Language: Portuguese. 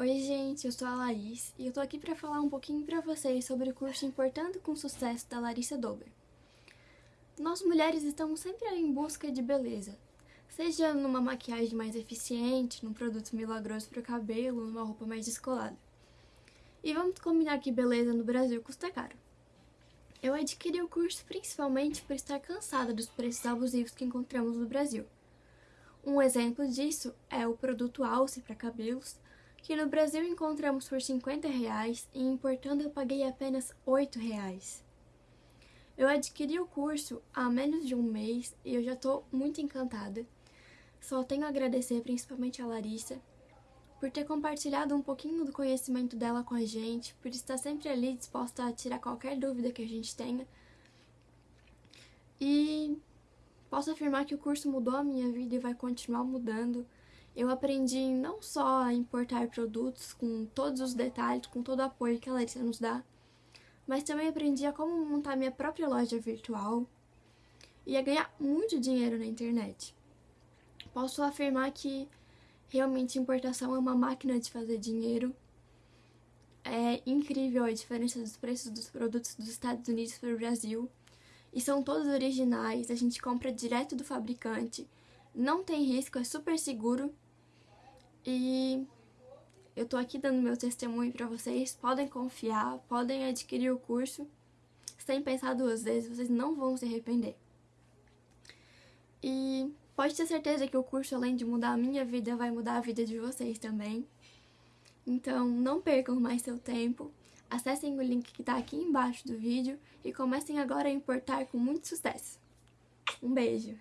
Oi gente, eu sou a Laís e eu tô aqui para falar um pouquinho para vocês sobre o curso Importando com Sucesso da Larissa Dober. Nós mulheres estamos sempre em busca de beleza, seja numa maquiagem mais eficiente, num produto milagroso para o cabelo, numa roupa mais descolada. E vamos combinar que beleza no Brasil custa caro. Eu adquiri o curso principalmente por estar cansada dos preços abusivos que encontramos no Brasil. Um exemplo disso é o produto Alce para cabelos, que no Brasil encontramos por 50 reais e importando eu paguei apenas 8 reais. Eu adquiri o curso há menos de um mês e eu já estou muito encantada. Só tenho a agradecer principalmente a Larissa por ter compartilhado um pouquinho do conhecimento dela com a gente, por estar sempre ali disposta a tirar qualquer dúvida que a gente tenha. E posso afirmar que o curso mudou a minha vida e vai continuar mudando. Eu aprendi não só a importar produtos com todos os detalhes, com todo o apoio que a Larissa nos dá, mas também aprendi a como montar minha própria loja virtual e a ganhar muito dinheiro na internet. Posso afirmar que realmente importação é uma máquina de fazer dinheiro. É incrível a diferença dos preços dos produtos dos Estados Unidos para o Brasil. E são todos originais, a gente compra direto do fabricante não tem risco, é super seguro. E eu tô aqui dando meu testemunho para vocês, podem confiar, podem adquirir o curso sem pensar duas vezes, vocês não vão se arrepender. E pode ter certeza que o curso, além de mudar a minha vida, vai mudar a vida de vocês também. Então, não percam mais seu tempo, acessem o link que está aqui embaixo do vídeo e comecem agora a importar com muito sucesso. Um beijo!